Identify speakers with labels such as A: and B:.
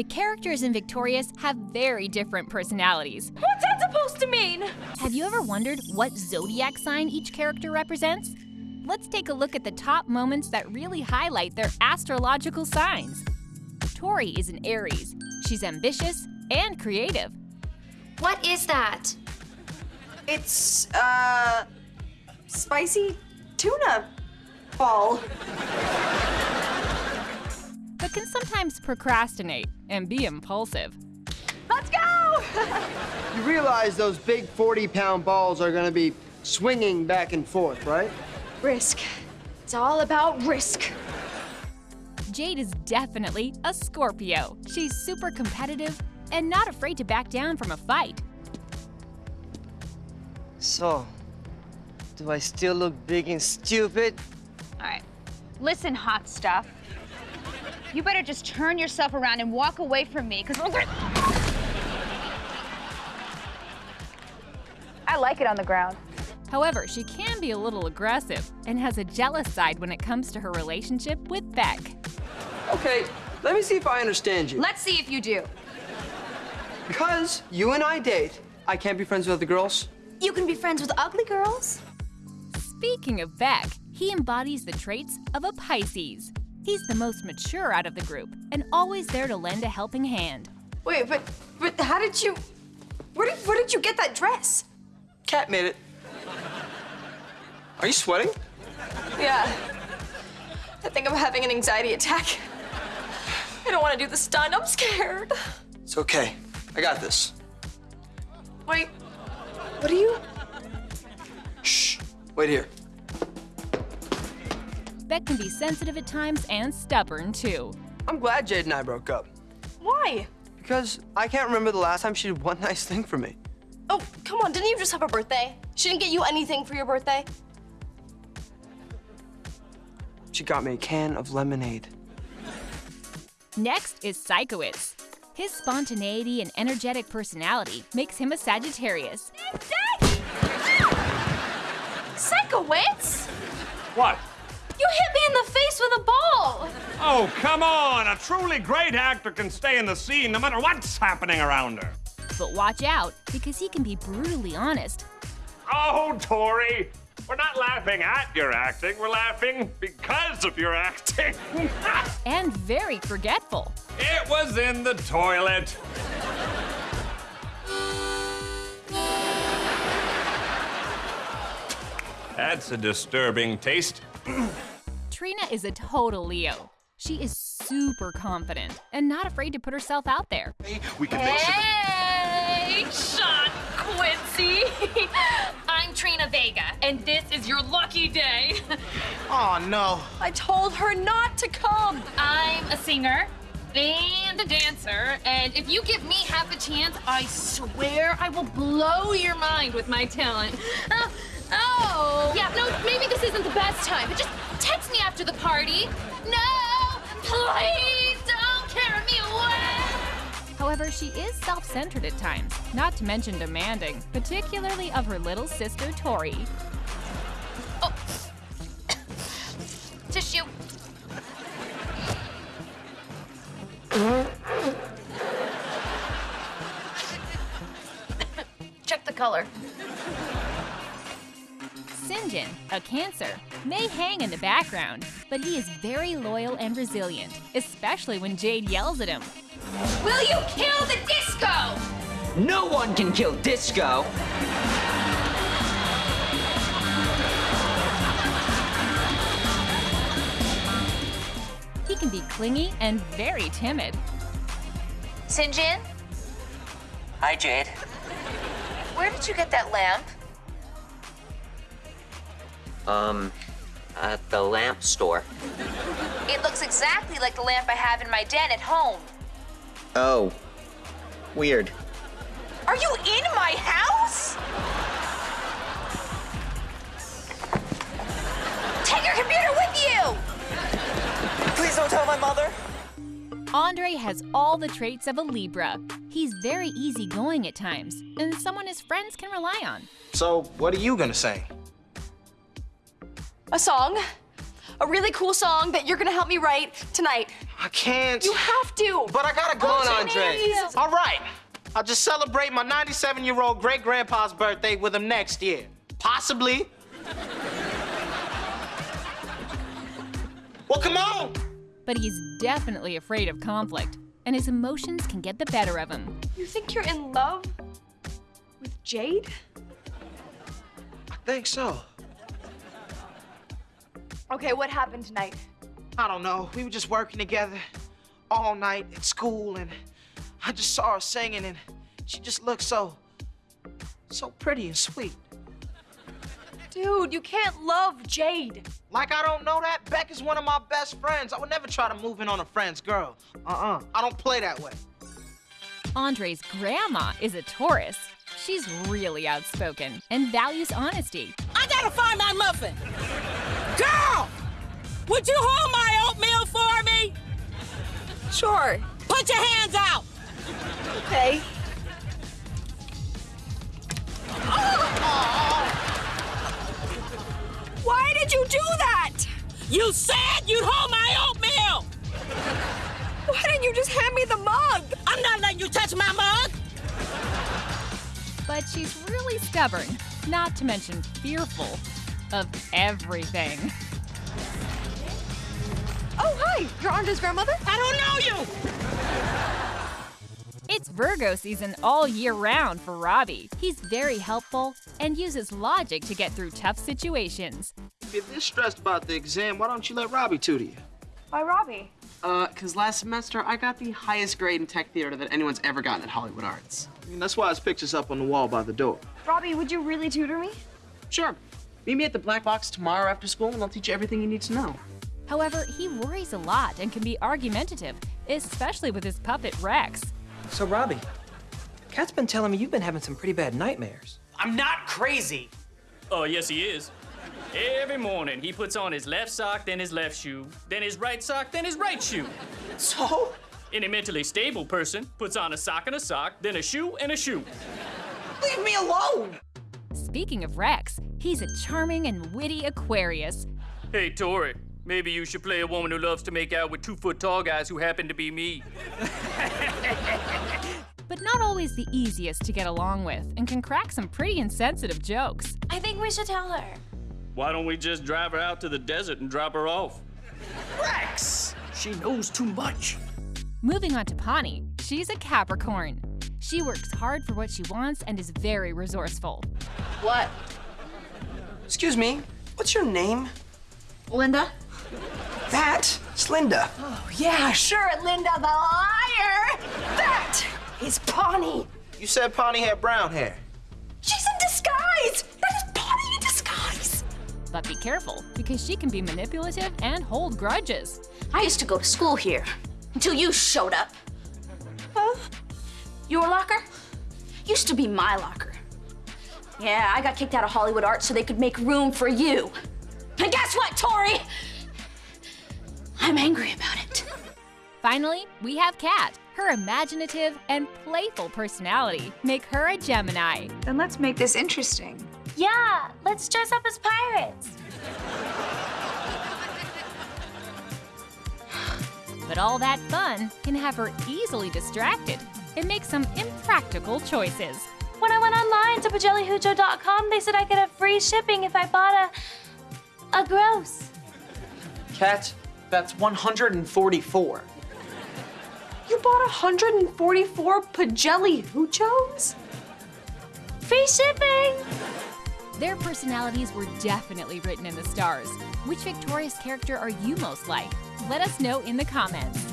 A: The characters in Victorious have very different personalities.
B: What's that supposed to mean?
A: Have you ever wondered what zodiac sign each character represents? Let's take a look at the top moments that really highlight their astrological signs. Tori is an Aries. She's ambitious and creative.
B: What is that?
C: It's, uh, spicy tuna ball.
A: but can sometimes procrastinate and be impulsive.
C: Let's go!
D: you realize those big 40 pound balls are gonna be swinging back and forth, right?
B: Risk. It's all about risk.
A: Jade is definitely a Scorpio. She's super competitive and not afraid to back down from a fight.
E: So, do I still look big and stupid?
F: All right. Listen, hot stuff. You better just turn yourself around and walk away from me, because we're gonna... I like it on the ground.
A: However, she can be a little aggressive and has a jealous side when it comes to her relationship with Beck.
D: Okay, let me see if I understand you.
F: Let's see if you do.
D: Because you and I date, I can't be friends with other girls?
B: You can be friends with ugly girls.
A: Speaking of Beck, he embodies the traits of a Pisces. He's the most mature out of the group and always there to lend a helping hand.
C: Wait, but but how did you where did where did you get that dress?
D: Cat made it. Are you sweating?
C: Yeah. I think I'm having an anxiety attack. I don't want to do the stunt. I'm scared.
D: It's okay. I got this.
C: Wait. What are you?
D: Shh. Wait here.
A: Beck can be sensitive at times and stubborn too.
D: I'm glad Jade and I broke up.
C: Why?
D: Because I can't remember the last time she did one nice thing for me.
G: Oh, come on, didn't you just have a birthday? She didn't get you anything for your birthday?
D: She got me a can of lemonade.
A: Next is Sikowitz. His spontaneity and energetic personality makes him a Sagittarius.
B: Sikowitz?
H: What?
G: You hit me in the face with a ball!
H: Oh, come on! A truly great actor can stay in the scene no matter what's happening around her.
A: But watch out, because he can be brutally honest.
H: Oh, Tori! We're not laughing at your acting, we're laughing because of your acting.
A: and very forgetful.
H: It was in the toilet. That's a disturbing taste.
A: Trina is a total Leo. She is super confident and not afraid to put herself out there.
I: We can make some.
B: Hey, Sean Quincy. I'm Trina Vega, and this is your lucky day.
I: Oh, no.
G: I told her not to come!
B: I'm a singer and a dancer, and if you give me half a chance, I swear I will blow your mind with my talent. Oh, oh.
G: Yeah, no, maybe this isn't the best time, but just
B: text me after the party. No, please don't carry me away.
A: However, she is self-centered at times, not to mention demanding, particularly of her little sister Tori.
B: Oh. Tissue. Check the color.
A: Sinjin, a Cancer, may hang in the background, but he is very loyal and resilient, especially when Jade yells at him.
B: Will you kill the disco?
E: No one can kill disco!
A: He can be clingy and very timid.
B: Sinjin,
E: Hi, Jade.
B: where did you get that lamp?
E: Um, at the lamp store.
B: It looks exactly like the lamp I have in my den at home.
E: Oh. Weird.
B: Are you in my house? Take your computer with you!
E: Please don't tell my mother.
A: Andre has all the traits of a Libra. He's very easygoing at times, and someone his friends can rely on.
I: So, what are you gonna say?
G: A song. A really cool song that you're gonna help me write tonight.
I: I can't.
G: You have to!
I: But I gotta go
G: Oh,
I: on I'll just celebrate my 97 year old great grandpa's birthday with him next year. Possibly. well, come on.
A: But he's definitely afraid of conflict, and his emotions can get the better of him.
C: You think you're in love with Jade?
I: I think so.
C: Okay, what happened tonight?
I: I don't know. We were just working together all night at school, and I just saw her singing, and she just looked so, so pretty and sweet.
C: Dude, you can't love Jade.
I: Like I don't know that? Beck is one of my best friends. I would never try to move in on a friend's girl. Uh-uh. I don't play that way.
A: Andre's grandma is a Taurus. She's really outspoken and values honesty.
J: I gotta find my muffin. Girl, would you hold my oatmeal for me?
C: Sure.
J: Put your hands out.
C: Okay. Why did you do that?
J: You said you'd hold my oatmeal.
C: Why didn't you just hand me the mug?
J: I'm not letting you touch my mug.
A: But she's really stubborn, not to mention fearful of everything.
C: Oh, hi. You're Andre's grandmother?
J: I don't know you.
A: It's Virgo season all year round for Robbie. He's very helpful and uses logic to get through tough situations.
I: If you're this stressed about the exam, why don't you let Robbie tutor you?
C: Why, Robbie?
K: Uh, cause last semester I got the highest grade in tech theater that anyone's ever gotten at Hollywood Arts.
I: I mean, that's why his picture's up on the wall by the door.
C: Robbie, would you really tutor me?
K: Sure. Meet me at the Black Box tomorrow after school and I'll teach you everything you need to know.
A: However, he worries a lot and can be argumentative, especially with his puppet Rex.
L: So, Robbie, Cat's been telling me you've been having some pretty bad nightmares.
M: I'm not crazy.
N: Oh, yes, he is. Every morning, he puts on his left sock, then his left shoe, then his right sock, then his right shoe.
M: So?
N: Any mentally stable person puts on a sock and a sock, then a shoe and a shoe.
M: Leave me alone!
A: Speaking of Rex, he's a charming and witty Aquarius.
N: Hey, Tori, maybe you should play a woman who loves to make out with two foot tall guys who happen to be me.
A: but not always the easiest to get along with and can crack some pretty insensitive jokes.
G: I think we should tell her.
N: Why don't we just drive her out to the desert and drop her off?
M: Rex! She knows too much.
A: Moving on to Pawnee, she's a Capricorn. She works hard for what she wants and is very resourceful.
G: What?
L: Excuse me, what's your name?
G: Linda?
L: That? It's Linda.
G: Oh, yeah, sure, Linda the liar! That is Pawnee.
I: You said Pawnee had brown hair.
G: She's in disguise! That is Pawnee in disguise!
A: But be careful, because she can be manipulative and hold grudges.
G: I used to go to school here until you showed up. Huh? Your locker? Used to be my locker. Yeah, I got kicked out of Hollywood Arts so they could make room for you. And guess what, Tori? I'm angry about it.
A: Finally, we have Cat. Her imaginative and playful personality make her a Gemini.
F: Then let's make this interesting.
G: Yeah, let's dress up as pirates.
A: But all that fun can have her easily distracted and make some impractical choices.
G: When I went online to pajellihujo.com, they said I could have free shipping if I bought a a gross.
K: Cat, that's 144.
C: You bought 144 Pajelli Huchos?
G: Free shipping!
A: Their personalities were definitely written in the stars. Which Victorious character are you most like? Let us know in the comments.